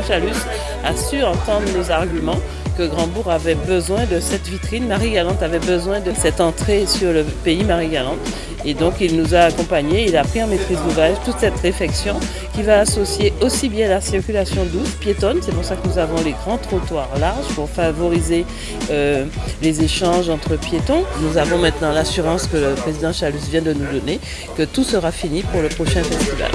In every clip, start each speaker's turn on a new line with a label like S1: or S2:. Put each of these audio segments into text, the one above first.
S1: Chalus a su entendre nos arguments que Grandbourg avait besoin de cette vitrine, Marie-Galante avait besoin de cette entrée sur le pays Marie-Galante. Et donc il nous a accompagnés, il a pris en maîtrise d'ouvrage toute cette réflexion qui va associer aussi bien la circulation douce, piétonne, c'est pour ça que nous avons les grands trottoirs larges pour favoriser euh, les échanges entre piétons. Nous avons maintenant l'assurance que le président Chalus vient de nous donner, que tout sera fini pour le prochain festival.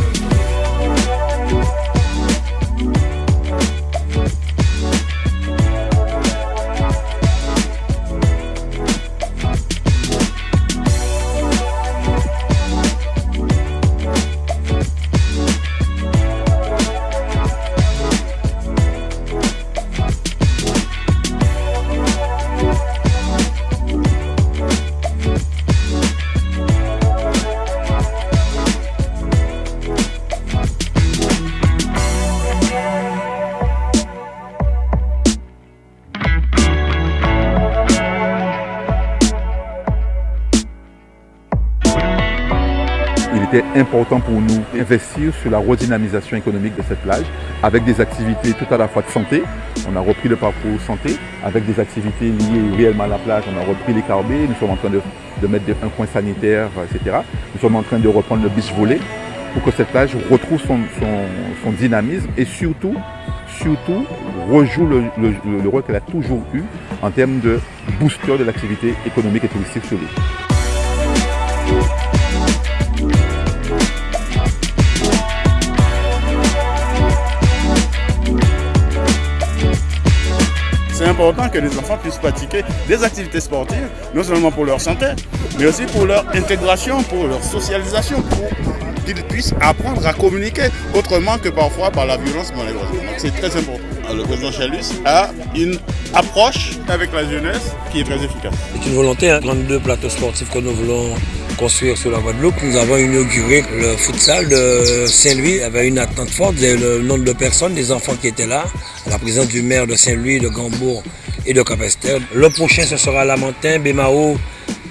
S2: Était important pour nous d'investir sur la redynamisation économique de cette plage avec des activités tout à la fois de santé. On a repris le parcours santé avec des activités liées réellement à la plage. On a repris les carbés, nous sommes en train de, mettre un coin sanitaire, etc. Nous sommes en train de reprendre le beach volley pour que cette plage retrouve son, dynamisme et surtout, surtout rejoue le, le rôle qu'elle a toujours eu en termes de booster de l'activité économique et touristique sur l'île.
S3: Important que les enfants puissent pratiquer des activités sportives, non seulement pour leur santé, mais aussi pour leur intégration, pour leur socialisation, pour qu'ils puissent apprendre à communiquer autrement que parfois par la violence malheureusement. C'est très important. Le président Chalus a une approche avec la jeunesse qui est très efficace.
S4: C'est une volonté, hein, 32 plateaux sportifs que nous voulons construire sur la Guadeloupe. Nous avons inauguré le futsal de Saint-Louis. Avait une attente forte, le nombre de personnes, des enfants qui étaient là, la présence du maire de Saint-Louis, de Gambourg et de Capester. Le prochain, ce sera Lamentin, Bémao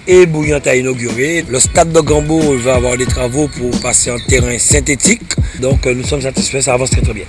S4: et Bouillant à inaugurer. Le stade de Gambourg va avoir des travaux pour passer en terrain synthétique. Donc nous sommes satisfaits, ça avance très très bien.